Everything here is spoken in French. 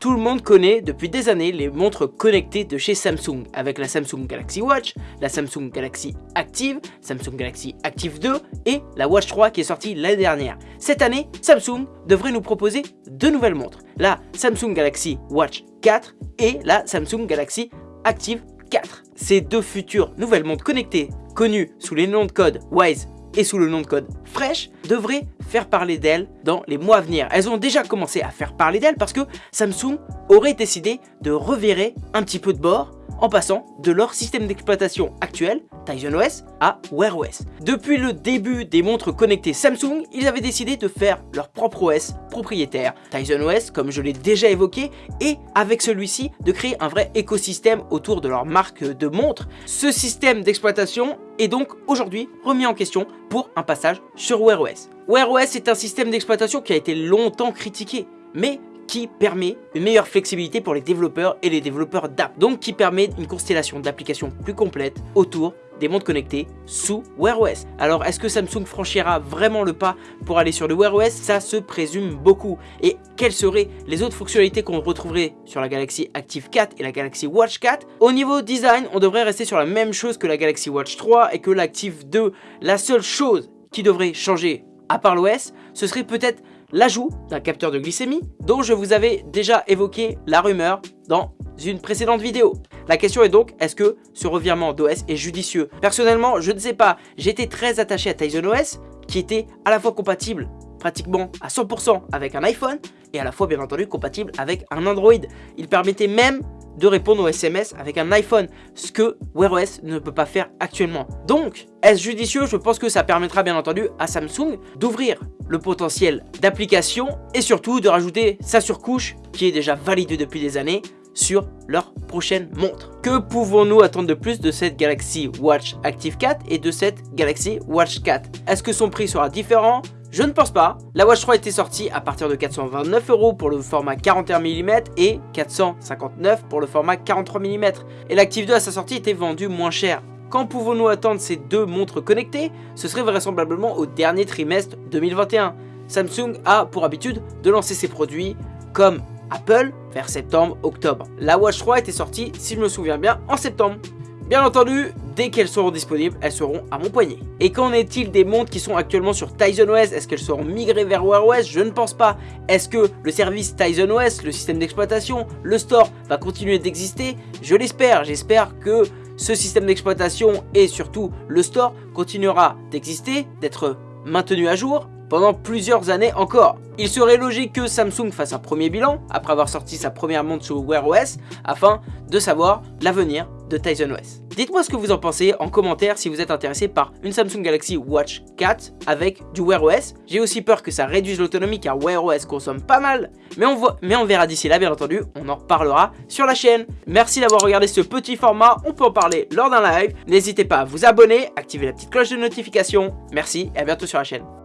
Tout le monde connaît depuis des années les montres connectées de chez Samsung avec la Samsung Galaxy Watch, la Samsung Galaxy Active, Samsung Galaxy Active 2 et la Watch 3 qui est sortie l'année dernière. Cette année, Samsung devrait nous proposer deux nouvelles montres, la Samsung Galaxy Watch 4 et la Samsung Galaxy Active 4. Ces deux futures nouvelles montres connectées, connues sous les noms de code Wise et sous le nom de code Fresh devraient faire parler d'elles dans les mois à venir. Elles ont déjà commencé à faire parler d'elles parce que Samsung aurait décidé de revirer un petit peu de bord en passant de leur système d'exploitation actuel, Tizen OS, à Wear OS. Depuis le début des montres connectées Samsung, ils avaient décidé de faire leur propre OS propriétaire, Tizen OS comme je l'ai déjà évoqué, et avec celui-ci de créer un vrai écosystème autour de leur marque de montres. Ce système d'exploitation est donc aujourd'hui remis en question pour un passage sur Wear OS. Wear OS est un système d'exploitation qui a été longtemps critiqué, mais qui permet une meilleure flexibilité pour les développeurs et les développeurs d'app. Donc qui permet une constellation d'applications plus complète autour des montres connectées sous Wear OS. Alors est-ce que Samsung franchira vraiment le pas pour aller sur le Wear OS Ça se présume beaucoup. Et quelles seraient les autres fonctionnalités qu'on retrouverait sur la Galaxy Active 4 et la Galaxy Watch 4 Au niveau design, on devrait rester sur la même chose que la Galaxy Watch 3 et que l'Active 2. La seule chose qui devrait changer à part l'OS, ce serait peut-être l'ajout d'un capteur de glycémie dont je vous avais déjà évoqué la rumeur dans une précédente vidéo. La question est donc, est-ce que ce revirement d'OS est judicieux? Personnellement, je ne sais pas. J'étais très attaché à Tizen OS, qui était à la fois compatible pratiquement à 100% avec un iPhone et à la fois bien entendu compatible avec un Android. Il permettait même de répondre aux SMS avec un iPhone, ce que Wear OS ne peut pas faire actuellement. Donc, est-ce judicieux? Je pense que ça permettra bien entendu à Samsung d'ouvrir le potentiel d'application et surtout de rajouter sa surcouche qui est déjà validée depuis des années sur leur prochaine montre. Que pouvons-nous attendre de plus de cette Galaxy Watch Active 4 et de cette Galaxy Watch 4 Est-ce que son prix sera différent? Je ne pense pas. La Watch 3 était sortie à partir de 429 euros pour le format 41 mm et 459 pour le format 43 mm. Et l'Active 2 à sa sortie était vendu moins cher. Quand pouvons-nous attendre ces deux montres connectées? Ce serait vraisemblablement au dernier trimestre 2021. Samsung a pour habitude de lancer ses produits comme Apple vers septembre-octobre. La Watch 3 était sortie, si je me souviens bien, en septembre. Bien entendu, dès qu'elles seront disponibles, elles seront à mon poignet. Et qu'en est-il des montres qui sont actuellement sur Tizen OS Est-ce qu'elles seront migrées vers Wear OS Je ne pense pas. Est-ce que le service Tizen OS, le système d'exploitation, le store va continuer d'exister? Je l'espère. J'espère que ce système d'exploitation et surtout le store continuera d'exister, d'être maintenu à jour pendant plusieurs années encore. Il serait logique que Samsung fasse un premier bilan après avoir sorti sa première montre sur Wear OS afin de savoir l'avenir de Tizen OS. Dites-moi ce que vous en pensez en commentaire si vous êtes intéressé par une Samsung Galaxy Watch 4 avec du Wear OS. J'ai aussi peur que ça réduise l'autonomie car Wear OS consomme pas mal, mais on, voit, mais on verra d'ici là bien entendu, on en reparlera sur la chaîne. Merci d'avoir regardé ce petit format, on peut en parler lors d'un live. N'hésitez pas à vous abonner, activer la petite cloche de notification. Merci et à bientôt sur la chaîne.